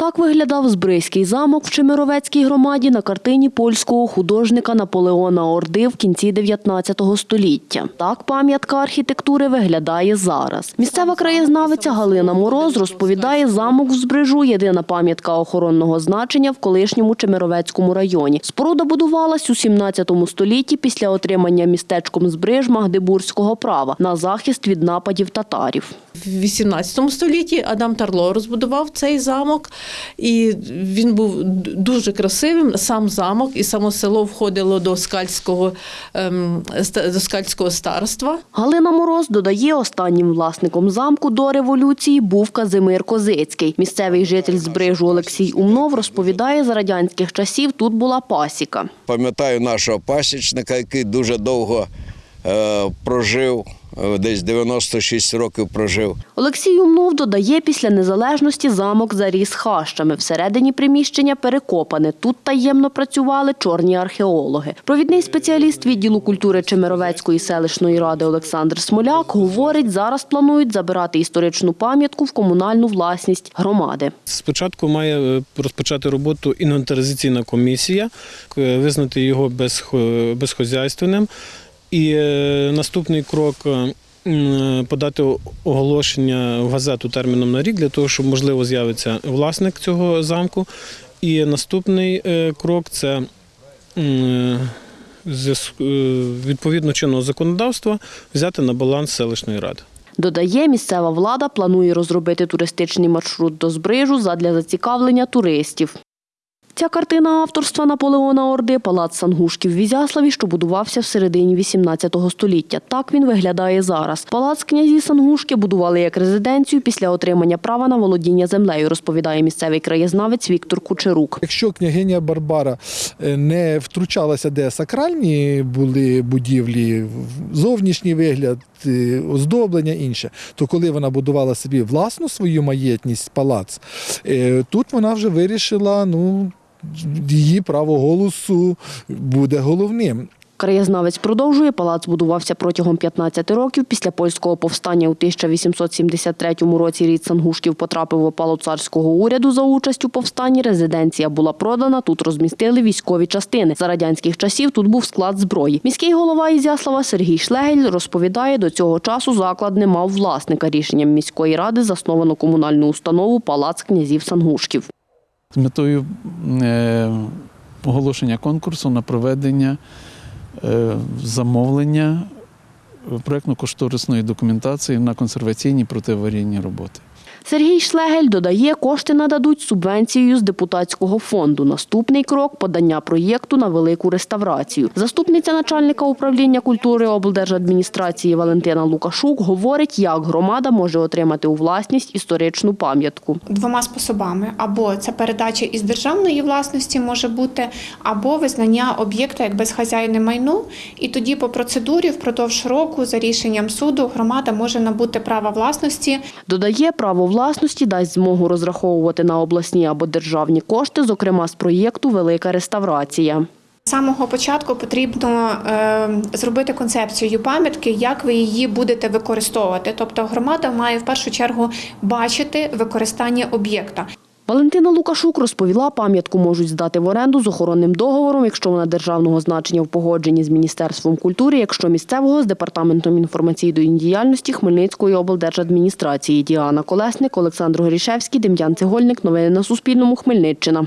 Так виглядав Збризький замок в Чемеровецькій громаді на картині польського художника Наполеона Орди в кінці 19 століття. Так пам'ятка архітектури виглядає зараз. Місцева краєзнавиця Галина Мороз розповідає, замок в Збрижу – єдина пам'ятка охоронного значення в колишньому Чемеровецькому районі. Споруда будувалась у 17 столітті після отримання містечком Збриж Магдебурзького права на захист від нападів татарів. В 18 столітті Адам Тарло розбудував цей замок, і він був дуже красивим. Сам замок і само село входило до скальського, ем, до скальського старства. Галина Мороз додає, останнім власником замку до революції був Казимир Козицький. Місцевий житель Збрижу Олексій Умнов розповідає, за радянських часів тут була пасіка. Пам'ятаю нашого пасічника, який дуже довго прожив, е, десь 96 років прожив. Олексій Умнов додає, після незалежності замок заріс хащами. Всередині приміщення перекопане. Тут таємно працювали чорні археологи. Провідний спеціаліст відділу культури Чемеровецької селищної ради Олександр Смоляк говорить, зараз планують забирати історичну пам'ятку в комунальну власність громади. Спочатку має е, розпочати роботу інвентаризаційна комісія, е, визнати його безхо- безхозяйственним. І е, наступний крок е, подати оголошення в газету терміном на рік для того, щоб можливо з'явиться власник цього замку. І наступний е, крок це е, відповідно чинного законодавства взяти на баланс селищної ради. Додає, місцева влада планує розробити туристичний маршрут до Збрижу задля зацікавлення туристів. Ця картина авторства Наполеона Орди палац Сангушків в Ізяславі, що будувався в середині 18 століття. Так він виглядає зараз. Палац князі Сангушки будували як резиденцію після отримання права на володіння землею, розповідає місцевий краєзнавець Віктор Кучерук. Якщо княгиня Барбара е, не втручалася, де сакральні були будівлі, зовнішній вигляд, е, оздоблення інше, то коли вона будувала собі власну свою маєтність, палац, е, тут вона вже вирішила, ну. Її право голосу буде головним. Краєзнавець продовжує, палац будувався протягом 15 років. Після польського повстання у 1873 році рід Сангушків потрапив в опалу царського уряду за участь у повстанні. Резиденція була продана, тут розмістили військові частини. За радянських часів тут був склад зброї. Міський голова Ізяслава Сергій Шлегель розповідає, до цього часу заклад не мав власника. Рішенням міської ради засновано комунальну установу Палац князів Сангушків. З метою е, оголошення конкурсу на проведення е, замовлення проєктно-кошторисної документації на консерваційні протиаварійні роботи. Сергій Шлегель додає, кошти нададуть субвенцією з депутатського фонду. Наступний крок подання проєкту на велику реставрацію. Заступниця начальника управління культури облдержадміністрації Валентина Лукашук говорить, як громада може отримати у власність історичну пам'ятку. двома способами: або це передача із державної власності може бути, або визнання об'єкта як безхазяйне майно. І тоді по процедурі впродовж року за рішенням суду громада може набути права власності Додає, право власності дасть змогу розраховувати на обласні або державні кошти, зокрема з проєкту Велика реставрація. З самого початку потрібно е, зробити концепцію пам'ятки, як ви її будете використовувати. Тобто громада має в першу чергу бачити використання об'єкта. Валентина Лукашук розповіла, пам'ятку можуть здати в оренду з охоронним договором, якщо вона державного значення в погодженні з Міністерством культури, якщо місцевого з департаментом інформаційної діяльності Хмельницької облдержадміністрації. Діана Колесник, Олександр Горішевський, Дем'ян Цегольник. Новини на Суспільному. Хмельниччина.